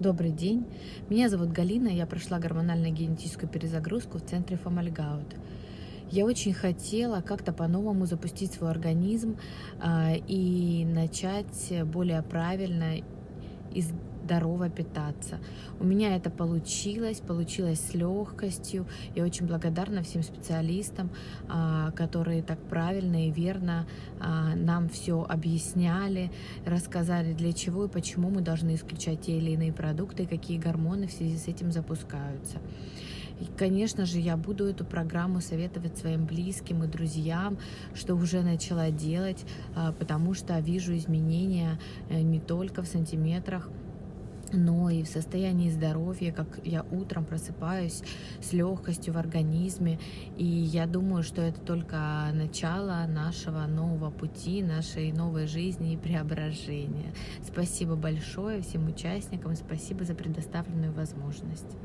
Добрый день, меня зовут Галина, я прошла гормонально-генетическую перезагрузку в центре Фомальгаут. Я очень хотела как-то по-новому запустить свой организм а, и начать более правильно здорово питаться. У меня это получилось, получилось с легкостью. Я очень благодарна всем специалистам, а, которые так правильно и верно а, нам все объясняли, рассказали, для чего и почему мы должны исключать те или иные продукты, какие гормоны в связи с этим запускаются. И, конечно же, я буду эту программу советовать своим близким и друзьям, что уже начала делать, а, потому что вижу изменения э, не только в сантиметрах, но и в состоянии здоровья, как я утром просыпаюсь с легкостью в организме. И я думаю, что это только начало нашего нового пути, нашей новой жизни и преображения. Спасибо большое всем участникам, спасибо за предоставленную возможность.